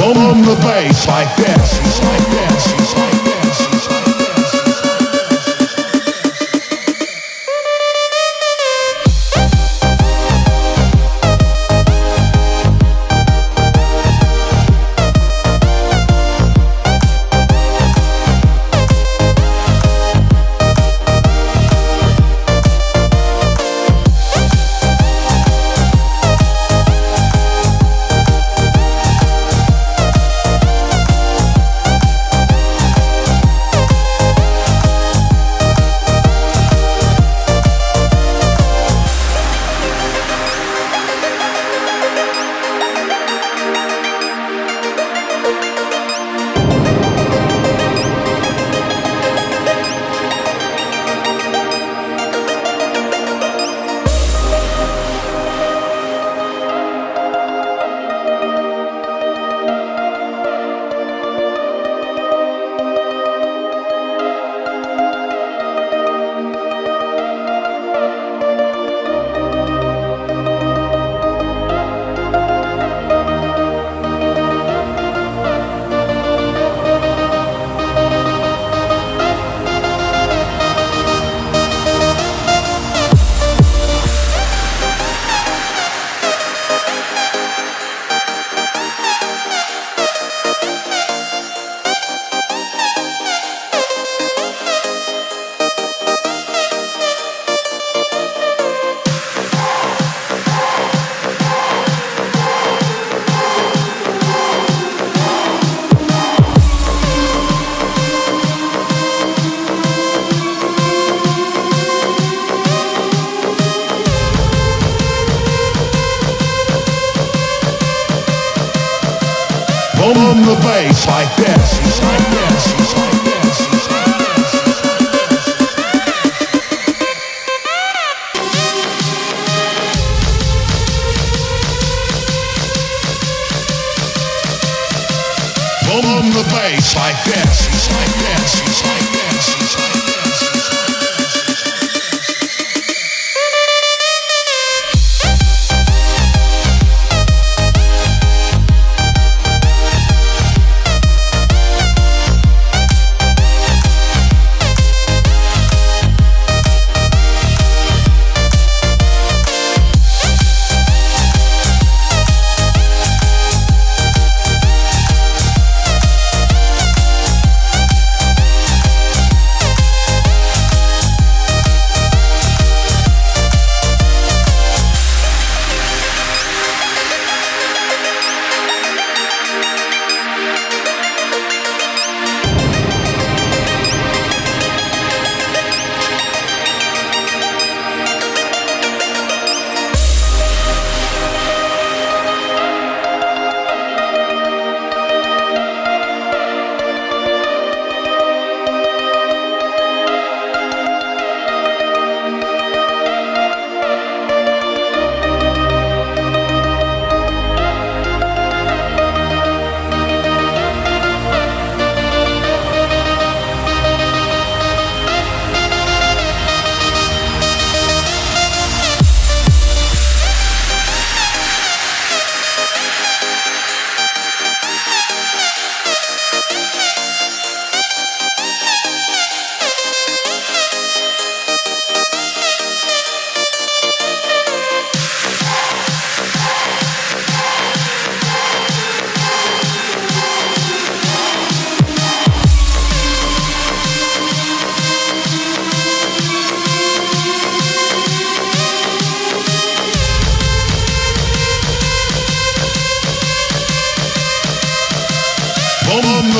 Boom the bass like this, like this. Boom the bass like this, like this. Boom the bass like like this,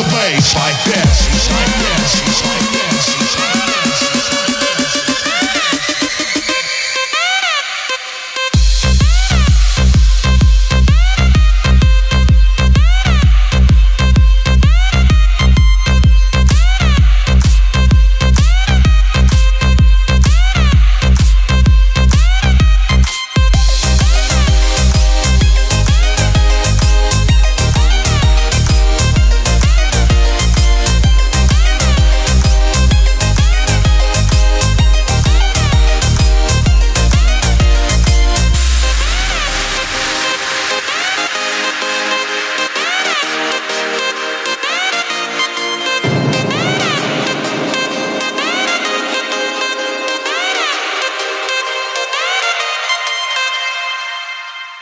the bass like this, like this, like this. Like this.